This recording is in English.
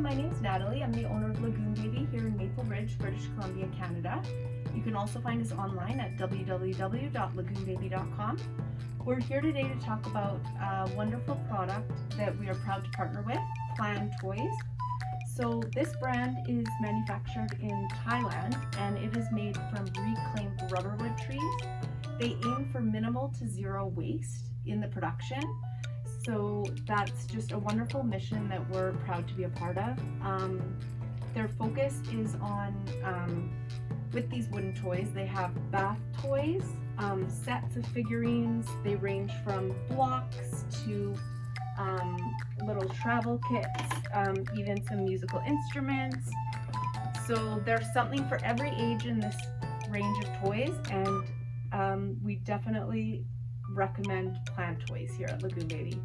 my name's Natalie. I'm the owner of Lagoon Baby here in Maple Ridge, British Columbia, Canada. You can also find us online at www.lagoonbaby.com. We're here today to talk about a wonderful product that we are proud to partner with, Plan Toys. So this brand is manufactured in Thailand and it is made from reclaimed rubberwood trees. They aim for minimal to zero waste in the production so that's just a wonderful mission that we're proud to be a part of. Um, their focus is on, um, with these wooden toys, they have bath toys, um, sets of figurines. They range from blocks to um, little travel kits, um, even some musical instruments. So there's something for every age in this range of toys and um, we definitely recommend Plan Toys here at Lagoon Baby.